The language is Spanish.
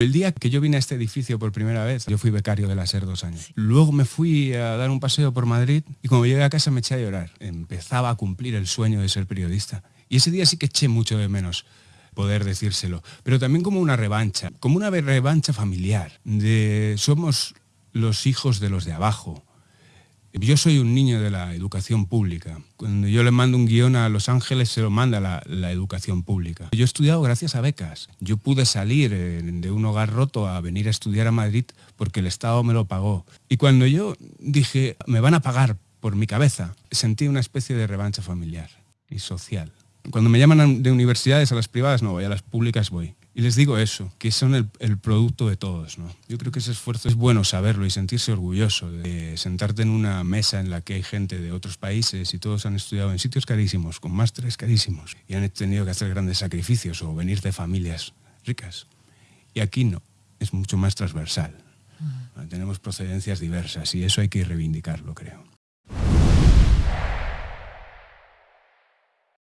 El día que yo vine a este edificio por primera vez, yo fui becario de la SER dos años. Luego me fui a dar un paseo por Madrid y cuando llegué a casa me eché a llorar. Empezaba a cumplir el sueño de ser periodista. Y ese día sí que eché mucho de menos poder decírselo, pero también como una revancha, como una revancha familiar, de somos los hijos de los de abajo, yo soy un niño de la educación pública. Cuando yo le mando un guion a Los Ángeles, se lo manda la, la, educación pública. Yo he estudiado gracias a becas. Yo pude salir eh, de un hogar roto a venir a estudiar a Madrid porque el Estado me lo pagó. Y cuando yo dije, me van a pagar por mi cabeza, sentí una especie de revancha familiar y social. Cuando me llaman de universidades a las privadas no voy, a las públicas voy. Y les digo eso, que son el, producto de todos. ¿no? Yo creo que ese esfuerzo es bueno saberlo y sentirse orgulloso de sentarte en una mesa en la que hay gente de otros países y todos han estudiado en sitios carísimos, con másteres carísimos, y han tenido que hacer grandes sacrificios o venir de familias ricas. Y aquí no, es mucho más transversal. Tenemos procedencias diversas y eso hay que reivindicarlo, creo.